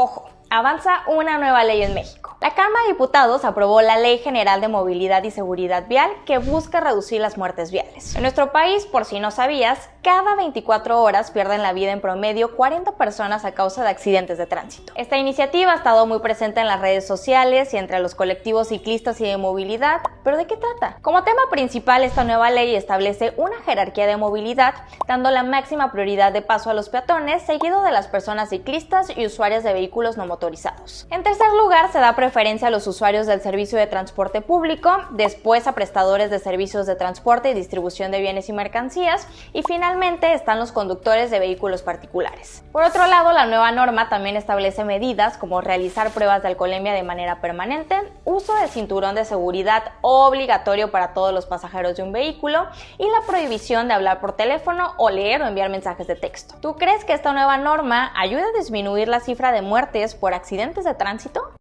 Ojo, avanza una nueva ley en México. La Cámara de Diputados aprobó la Ley General de Movilidad y Seguridad Vial que busca reducir las muertes viales. En nuestro país, por si no sabías, cada 24 horas pierden la vida en promedio 40 personas a causa de accidentes de tránsito. Esta iniciativa ha estado muy presente en las redes sociales y entre los colectivos ciclistas y de movilidad, pero ¿de qué trata? Como tema principal, esta nueva ley establece una jerarquía de movilidad, dando la máxima prioridad de paso a los peatones, seguido de las personas ciclistas y usuarias de vehículos no motorizados. En tercer lugar, se da preferencia a los usuarios del servicio de transporte público, después a prestadores de servicios de transporte y distribución de bienes y mercancías, y finalmente están los conductores de vehículos particulares. Por otro lado, la nueva norma también establece medidas como realizar pruebas de alcoholemia de manera permanente, uso de cinturón de seguridad obligatorio para todos los pasajeros de un vehículo y la prohibición de hablar por teléfono o leer o enviar mensajes de texto. ¿Tú crees que esta nueva norma ayuda a disminuir la cifra de muertes por accidentes de tránsito?